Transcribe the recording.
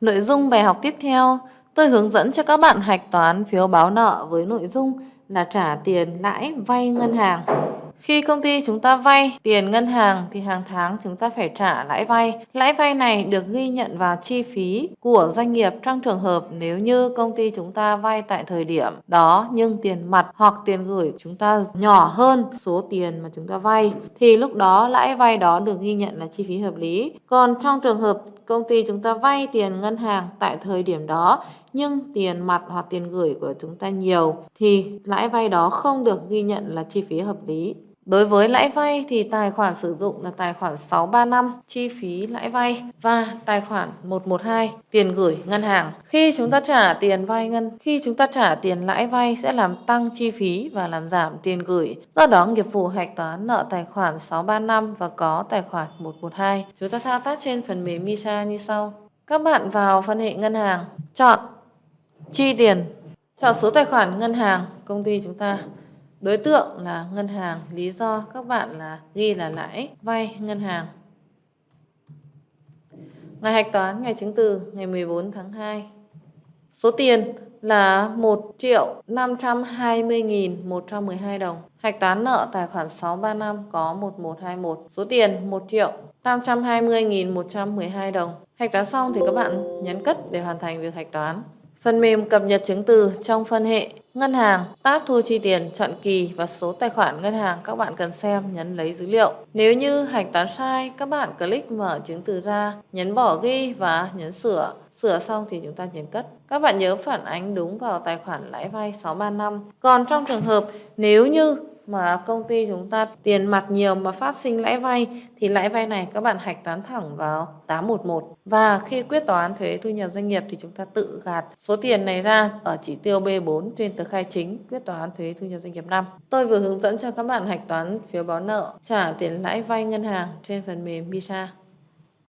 Nội dung bài học tiếp theo, tôi hướng dẫn cho các bạn hạch toán phiếu báo nợ với nội dung là trả tiền lãi vay ngân hàng. Khi công ty chúng ta vay tiền ngân hàng thì hàng tháng chúng ta phải trả lãi vay. Lãi vay này được ghi nhận vào chi phí của doanh nghiệp trong trường hợp nếu như công ty chúng ta vay tại thời điểm đó nhưng tiền mặt hoặc tiền gửi chúng ta nhỏ hơn số tiền mà chúng ta vay thì lúc đó lãi vay đó được ghi nhận là chi phí hợp lý. Còn trong trường hợp công ty chúng ta vay tiền ngân hàng tại thời điểm đó nhưng tiền mặt hoặc tiền gửi của chúng ta nhiều thì lãi vay đó không được ghi nhận là chi phí hợp lý. Đối với lãi vay thì tài khoản sử dụng là tài khoản 635 chi phí lãi vay và tài khoản 112 tiền gửi ngân hàng. Khi chúng ta trả tiền vay ngân, khi chúng ta trả tiền lãi vay sẽ làm tăng chi phí và làm giảm tiền gửi. Do đó nghiệp vụ hạch toán nợ tài khoản 635 và có tài khoản 112. Chúng ta thao tác trên phần mềm MISA như sau. Các bạn vào phân hệ ngân hàng, chọn chi tiền, chọn số tài khoản ngân hàng công ty chúng ta Đối tượng là ngân hàng, lý do các bạn là ghi là lãi vay ngân hàng. Ngày hạch toán, ngày chứng từ ngày 14 tháng 2. Số tiền là 1 triệu 520.112 đồng. Hạch toán nợ tài khoản 635 có 1121. Số tiền 1 triệu 520.112 đồng. Hạch toán xong thì các bạn nhấn cất để hoàn thành việc hạch toán. Phần mềm cập nhật chứng từ trong phân hệ Ngân hàng, tab thu chi tiền, chọn kỳ và số tài khoản ngân hàng các bạn cần xem, nhấn lấy dữ liệu. Nếu như hạch toán sai, các bạn click mở chứng từ ra, nhấn bỏ ghi và nhấn sửa. Sửa xong thì chúng ta nhấn cất. Các bạn nhớ phản ánh đúng vào tài khoản lãi vay 635. Còn trong trường hợp nếu như mà công ty chúng ta tiền mặt nhiều mà phát sinh lãi vay, thì lãi vay này các bạn hạch toán thẳng vào 811 và khi quyết toán thuế thu nhập doanh nghiệp thì chúng ta tự gạt số tiền này ra ở chỉ tiêu B4 trên tờ khai chính quyết toán thuế thu nhập doanh nghiệp năm. Tôi vừa hướng dẫn cho các bạn hạch toán phiếu báo nợ, trả tiền lãi vay ngân hàng trên phần mềm Visa.